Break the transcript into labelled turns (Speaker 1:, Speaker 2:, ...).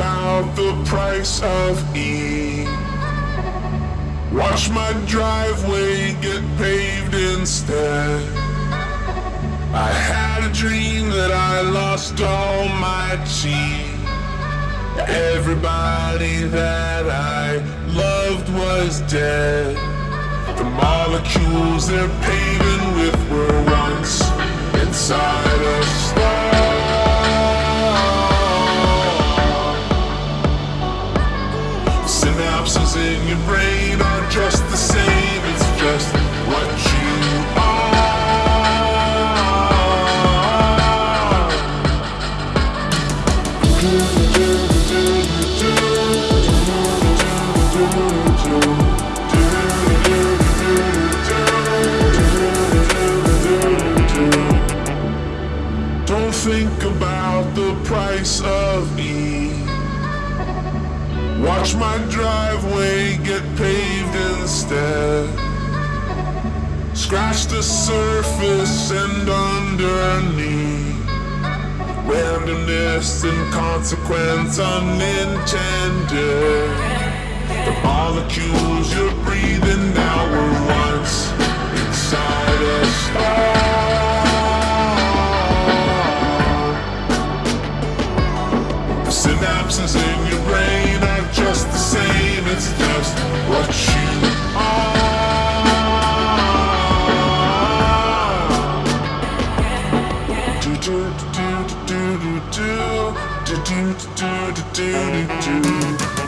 Speaker 1: about the price of E. Watch my driveway get paved instead. I had a dream that I lost all my chi. Everybody that I loved was dead. The molecules they're paving with were In your brain are just the same, it's just what you are. Don't think about the price of E. Watch my driveway Scratch the surface and underneath. Randomness and consequence unintended. The molecules you're breathing now were once inside a star. The synapses in your brain do do do do do do do do do do do do do do.